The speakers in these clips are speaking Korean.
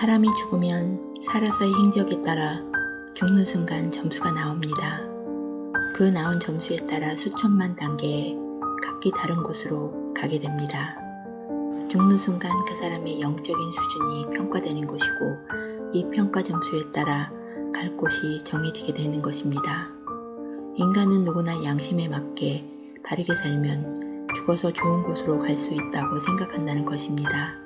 사람이 죽으면 살아서의 행적에 따라 죽는 순간 점수가 나옵니다. 그 나온 점수에 따라 수천만 단계의 각기 다른 곳으로 가게 됩니다. 죽는 순간 그 사람의 영적인 수준이 평가되는 것이고 이 평가 점수에 따라 갈 곳이 정해지게 되는 것입니다. 인간은 누구나 양심에 맞게 바르게 살면 죽어서 좋은 곳으로 갈 수 있다고 생각한다는 것입니다.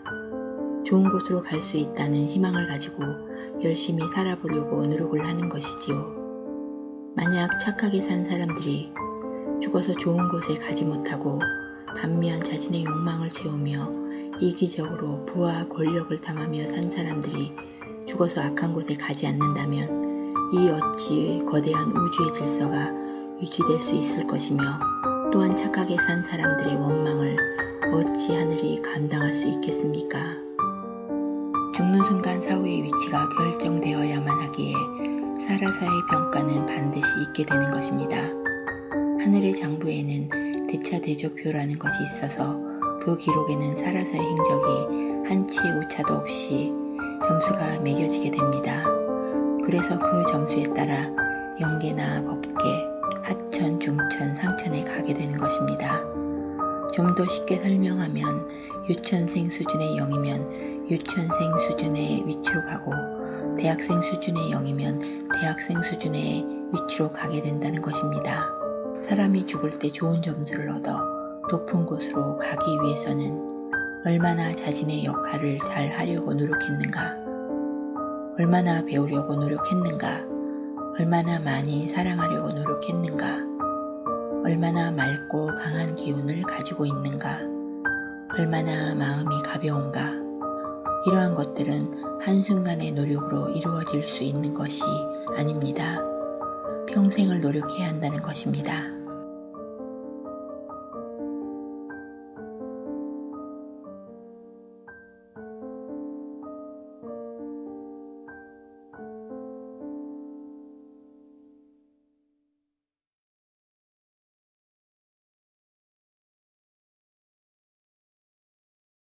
좋은 곳으로 갈 수 있다는 희망을 가지고 열심히 살아보려고 노력을 하는 것이지요. 만약 착하게 산 사람들이 죽어서 좋은 곳에 가지 못하고 반면 자신의 욕망을 채우며 이기적으로 부와 권력을 탐하며 산 사람들이 죽어서 악한 곳에 가지 않는다면 이 어찌 거대한 우주의 질서가 유지될 수 있을 것이며 또한 착하게 산 사람들의 원망을 어찌 하늘이 감당할 수 있겠습니까? 죽는 순간 사후의 위치가 결정되어야만 하기에 사라사의 평가는 반드시 있게 되는 것입니다. 하늘의 장부에는 대차대조표라는 것이 있어서 그 기록에는 사라사의 행적이 한치의 오차도 없이 점수가 매겨지게 됩니다. 그래서 그 점수에 따라 영계나 법계, 하천, 중천, 상천에 가게 되는 것입니다. 좀 더 쉽게 설명하면 유천생 수준의 영이면 유천생 수준의 위치로 가고 대학생 수준의 영이면 대학생 수준의 위치로 가게 된다는 것입니다. 사람이 죽을 때 좋은 점수를 얻어 높은 곳으로 가기 위해서는 얼마나 자신의 역할을 잘 하려고 노력했는가, 얼마나 배우려고 노력했는가, 얼마나 많이 사랑하려고 노력했는가, 얼마나 맑고 강한 기운을 가지고 있는가, 얼마나 마음이 가벼운가, 이러한 것들은 한순간의 노력으로 이루어질 수 있는 것이 아닙니다. 평생을 노력해야 한다는 것입니다.